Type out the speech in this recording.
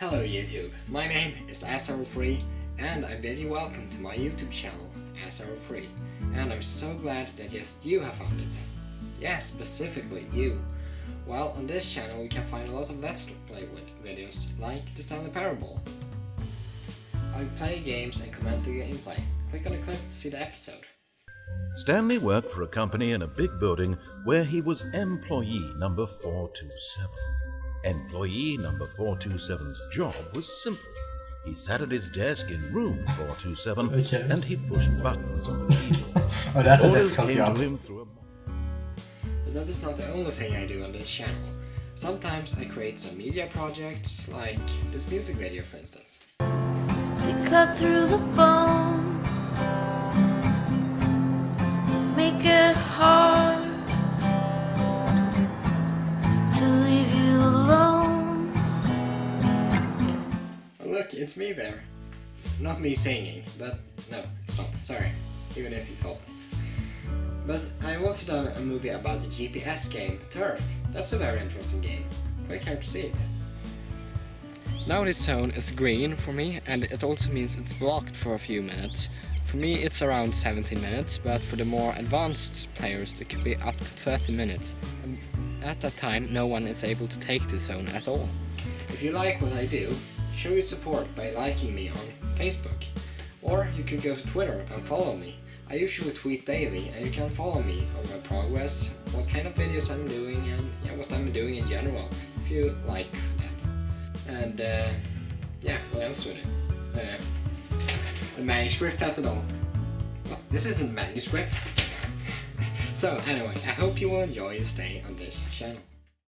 Hello YouTube, my name is Free, and I bid you welcome to my YouTube channel, Free, and I'm so glad that just you have found it. Yeah, specifically you. Well, on this channel you can find a lot of Let's Play With videos, like the Stanley Parable. I play games and comment the gameplay. Click on the clip to see the episode. Stanley worked for a company in a big building where he was employee number 427. Employee number 427's job was simple. He sat at his desk in room 427 Okay. and he pushed buttons on the keyboard. Oh, that's a Orders difficult job. him a But that is not the only thing I do on this channel. Sometimes I create some media projects, like this music video for instance. We cut through the bone, it's me there. Not me singing, but no, it's not, sorry. Even if you thought it. But I've also done a movie about the GPS game, Turf. That's a very interesting game. Click here to see it. Now this zone is green for me and it also means it's blocked for a few minutes. For me it's around 17 minutes, but for the more advanced players it could be up to 30 minutes. And at that time no one is able to take this zone at all. If you like what I do, show your support by liking me on Facebook. Or you can go to Twitter and follow me. I usually tweet daily and you can follow me on my progress, what kind of videos I'm doing and yeah, what I'm doing in general, if you like that. And uh, yeah, what else would it? Uh, the manuscript has it all. Well, this isn't manuscript. so anyway, I hope you will enjoy your stay on this channel.